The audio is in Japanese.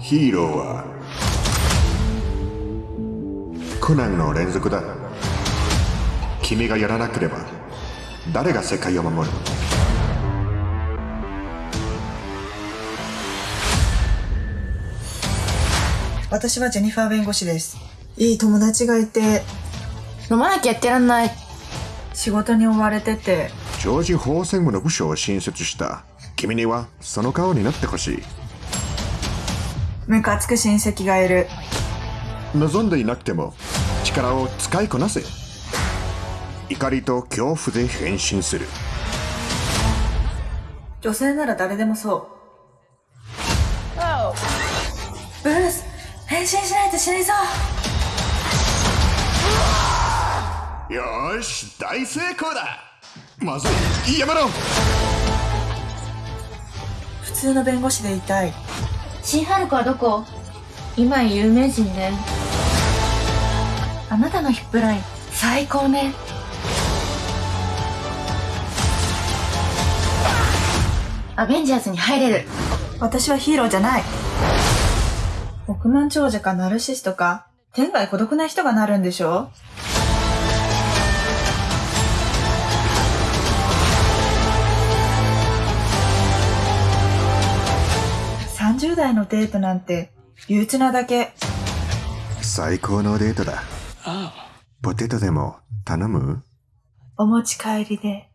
ヒーローは。苦難の連続だ。君がやらなければ誰が世界を守る？私はジェニファー弁護士です。いい友達がいて、飲まなきゃやってらんない。仕事に追われてて、ジョージ法専務の部署を新設した。君にはその顔になってほしいムカつく親戚がいる。望んでいなくても力を使いこなせ怒りと恐怖で変身する女性なら誰でもそう。ブルース、変身しないと死にそうよーし大成功だまずいやめろ普通の弁護士でいたい。新ハルコはどこ？今有名人で。あなたのヒップライン、最高ね。アベンジャーズに入れる。私はヒーローじゃない。億万長者かナルシストか、天外孤独な人がなるんでしょ？30代のデートなんて憂鬱なだけ。最高のデートだ。ポテトでも頼む？お持ち帰りで